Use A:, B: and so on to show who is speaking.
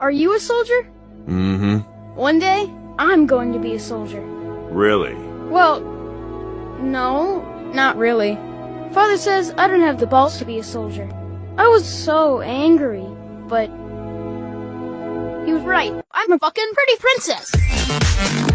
A: Are you a soldier?
B: Mm-hmm.
A: One day, I'm going to be a soldier.
B: Really?
A: Well, no, not really. Father says I don't have the balls to be a soldier. I was so angry, but he was right. I'm a fucking pretty princess.